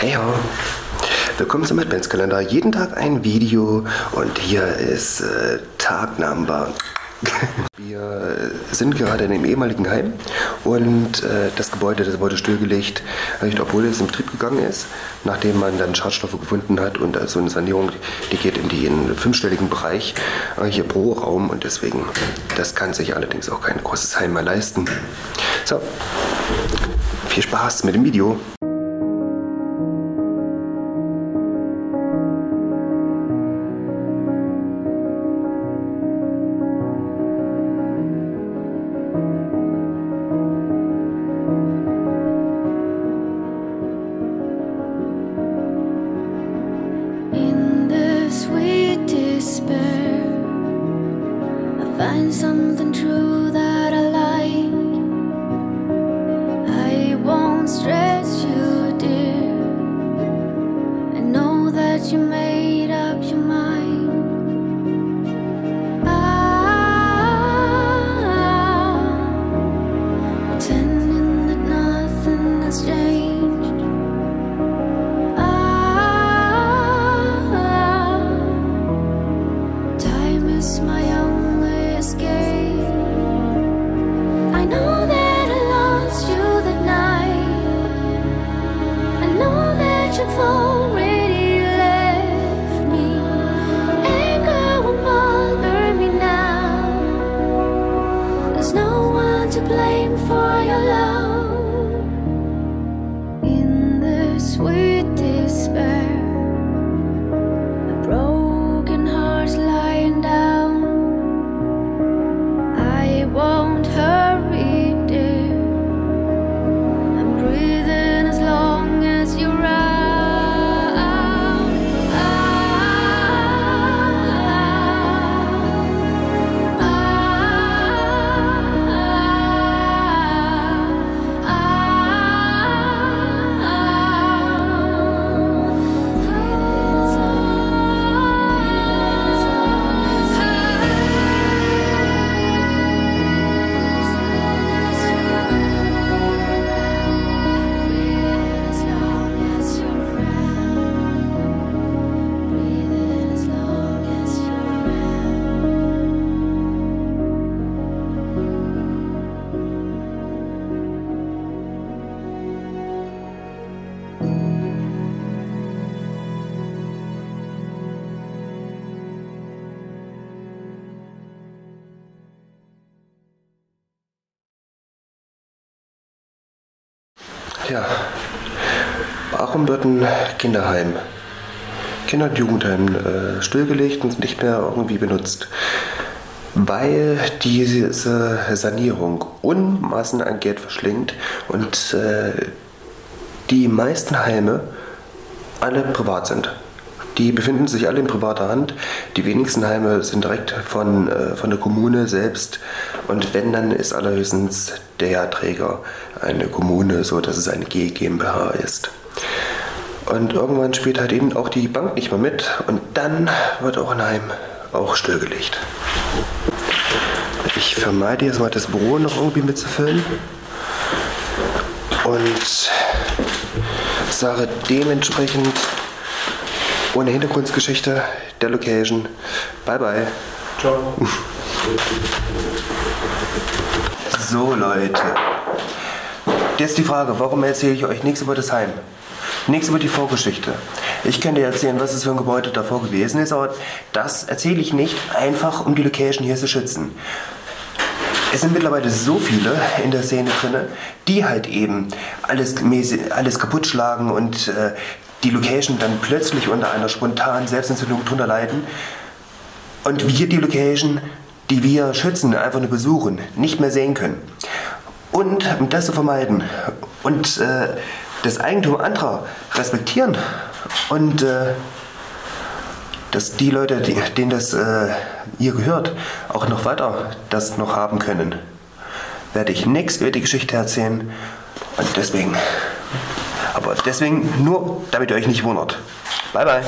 Hey ho. Willkommen zum Adventskalender. Jeden Tag ein Video und hier ist äh, Tag Number. Wir sind gerade in dem ehemaligen Heim und äh, das Gebäude, das wurde stillgelegt, obwohl es in Betrieb gegangen ist, nachdem man dann Schadstoffe gefunden hat und also eine Sanierung, die geht in den fünfstelligen Bereich äh, hier pro Raum und deswegen, das kann sich allerdings auch kein großes Heim mehr leisten. So, viel Spaß mit dem Video. Something true that I like. I won't stress you, dear. I know that you made up your mind. I'm pretending that nothing has changed. Ah, time is my only escape. To blame for your love Ja, warum wird ein Kinderheim, Kinder- und Jugendheim äh, stillgelegt und nicht mehr irgendwie benutzt? Weil diese Sanierung Unmassen an Geld verschlingt und äh, die meisten Heime alle privat sind. Die befinden sich alle in privater Hand. Die wenigsten Heime sind direkt von, äh, von der Kommune selbst. Und wenn, dann ist allerhöchstens der Träger eine Kommune, so dass es eine G GmbH ist. Und irgendwann spielt halt eben auch die Bank nicht mehr mit. Und dann wird auch ein Heim auch stillgelegt. Ich vermeide jetzt mal das Büro noch irgendwie mitzufüllen. Und sage dementsprechend ohne Hintergrundgeschichte der Location. Bye bye. Ciao. So Leute. Jetzt die Frage, warum erzähle ich euch nichts über das Heim? Nichts über die Vorgeschichte. Ich könnte erzählen, was es für ein Gebäude davor gewesen ist, aber das erzähle ich nicht einfach, um die Location hier zu schützen. Es sind mittlerweile so viele in der Szene drin, die halt eben alles, alles kaputt schlagen und äh, die Location dann plötzlich unter einer spontanen Selbstentzündung drunter leiden. Und wir die Location, die wir schützen, einfach nur besuchen, nicht mehr sehen können. Und um das zu vermeiden und äh, das Eigentum anderer respektieren und äh, dass die Leute, die, denen das äh, hier gehört, auch noch weiter das noch haben können, werde ich nichts über die Geschichte erzählen. Und deswegen, aber deswegen nur, damit ihr euch nicht wundert. Bye bye.